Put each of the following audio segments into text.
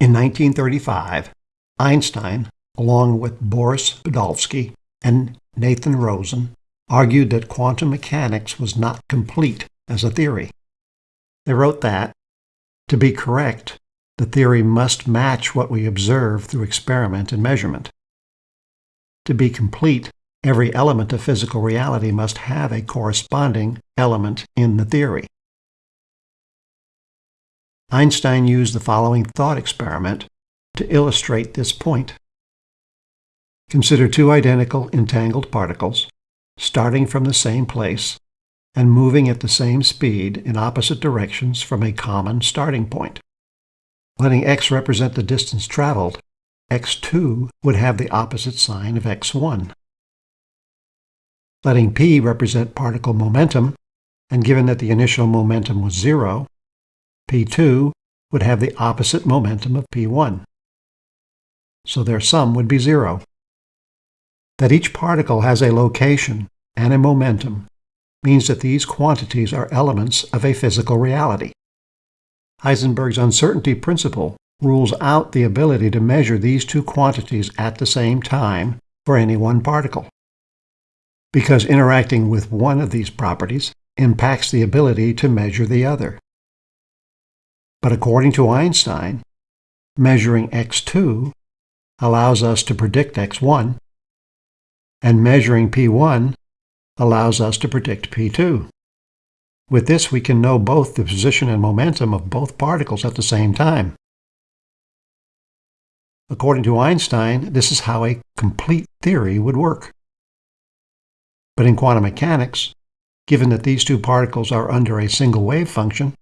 In 1935, Einstein, along with Boris Podolsky and Nathan Rosen, argued that quantum mechanics was not complete as a theory. They wrote that, to be correct, the theory must match what we observe through experiment and measurement. To be complete, every element of physical reality must have a corresponding element in the theory. Einstein used the following thought experiment to illustrate this point. Consider two identical entangled particles starting from the same place and moving at the same speed in opposite directions from a common starting point. Letting x represent the distance traveled, x2 would have the opposite sign of x1. Letting p represent particle momentum, and given that the initial momentum was zero, P2 would have the opposite momentum of P1. So their sum would be zero. That each particle has a location and a momentum means that these quantities are elements of a physical reality. Heisenberg's uncertainty principle rules out the ability to measure these two quantities at the same time for any one particle, because interacting with one of these properties impacts the ability to measure the other. But according to Einstein, measuring x2 allows us to predict x1, and measuring p1 allows us to predict p2. With this, we can know both the position and momentum of both particles at the same time. According to Einstein, this is how a complete theory would work. But in quantum mechanics, given that these two particles are under a single wave function,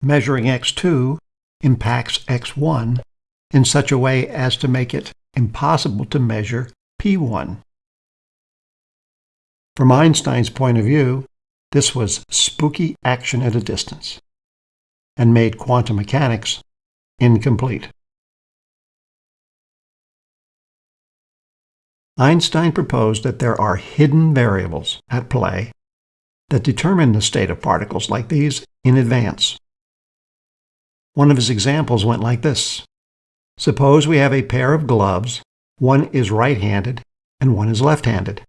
measuring x2 impacts x1 in such a way as to make it impossible to measure p1. From Einstein's point of view, this was spooky action at a distance and made quantum mechanics incomplete. Einstein proposed that there are hidden variables at play that determine the state of particles like these in advance. One of his examples went like this. Suppose we have a pair of gloves, one is right-handed and one is left-handed.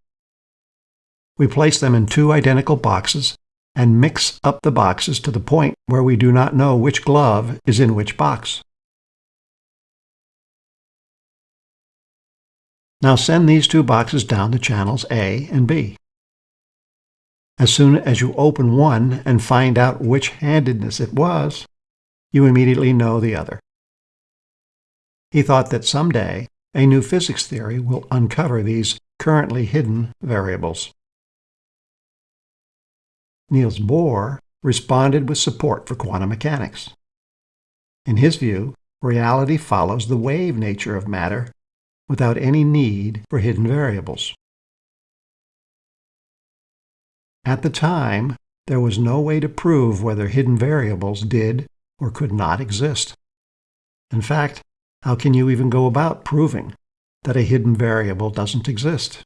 We place them in two identical boxes and mix up the boxes to the point where we do not know which glove is in which box. Now send these two boxes down the channels A and B. As soon as you open one and find out which handedness it was, you immediately know the other. He thought that someday a new physics theory will uncover these currently hidden variables. Niels Bohr responded with support for quantum mechanics. In his view, reality follows the wave nature of matter without any need for hidden variables. At the time, there was no way to prove whether hidden variables did or could not exist. In fact, how can you even go about proving that a hidden variable doesn't exist?